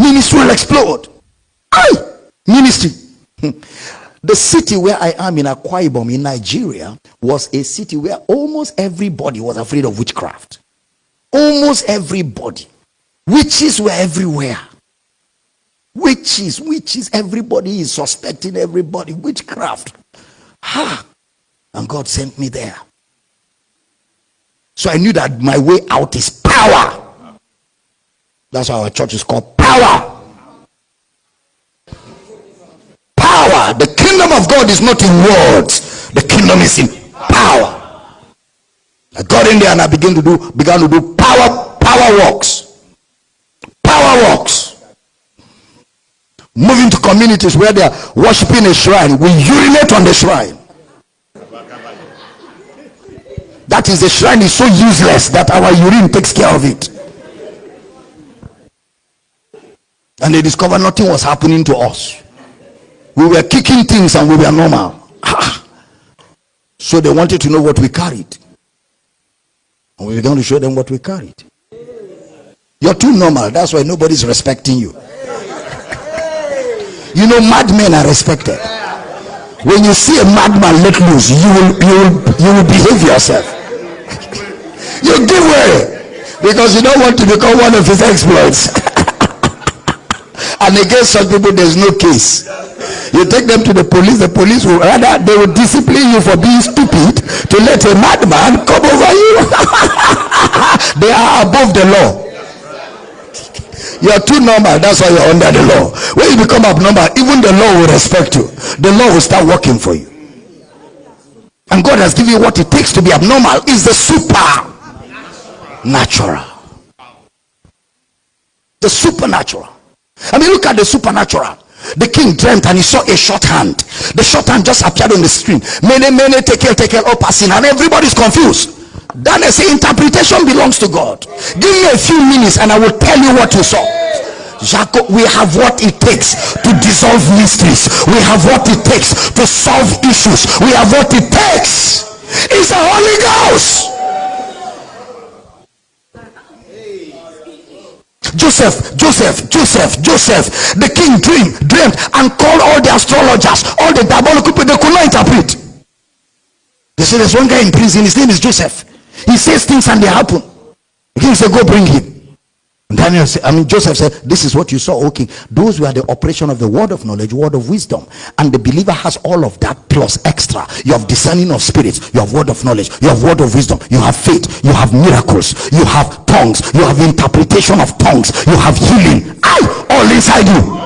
Ministry will explode. Aye, ministry. Hmm. The city where I am in Akwa Ibom in Nigeria was a city where almost everybody was afraid of witchcraft. Almost everybody. Witches were everywhere. Witches, witches, everybody is suspecting everybody. Witchcraft. Ha! And God sent me there. So I knew that my way out is power. That's why our church is called power. Power. The kingdom of God is not in words, the kingdom is in power. I got in there and I began to do began to do power power works. Power works. Moving to communities where they are worshiping a shrine, we urinate on the shrine. That is the shrine is so useless that our urine takes care of it. And they discovered nothing was happening to us. We were kicking things and we were normal. so they wanted to know what we carried. And we began to show them what we carried. You're too normal. That's why nobody's respecting you. you know, madmen are respected. When you see a madman let loose, you will you will you will behave yourself. you give way because you don't want to become one of his exploits. and against some people, there's no case. You take them to the police, the police will rather they will discipline you for being stupid to let a madman come over you. they are above the law. You are too normal, that's why you're under the law. When you become abnormal, even the law will respect you. The law will start working for you. And God has given you what it takes to be abnormal is the super natural. The supernatural. I mean, look at the supernatural. The king dreamt and he saw a short hand. The short hand just appeared on the screen. Mene, mene, take care, take care, upharsin, and everybody's confused. Daniel say interpretation belongs to God. Give me a few minutes and I will tell you what you saw. Jacob, we have what it takes to dissolve mysteries. We have what it takes to solve issues. We have what it takes. It's the Holy Ghost. Joseph, Joseph, Joseph, Joseph. The king dreamed, dreamed, and called all the astrologers, all the diabolical people. They could not interpret. They said, "There's one guy in prison. His name is Joseph. He says things and they happen." The king said, "Go bring him." Daniel said, I mean, Joseph said, This is what you saw, okay. Those were the operation of the word of knowledge, word of wisdom. And the believer has all of that plus extra. You have discerning of spirits, you have word of knowledge, you have word of wisdom, you have faith, you have miracles, you have tongues, you have interpretation of tongues, you have healing. I all inside you.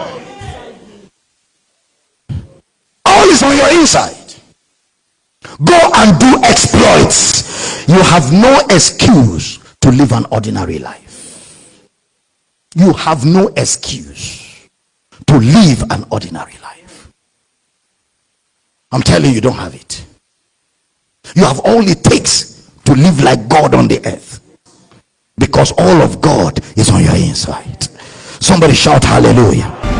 All is on your inside. Go and do exploits. You have no excuse to live an ordinary life you have no excuse to live an ordinary life. I'm telling you, you don't have it. You have all it takes to live like God on the earth because all of God is on your inside. Somebody shout hallelujah.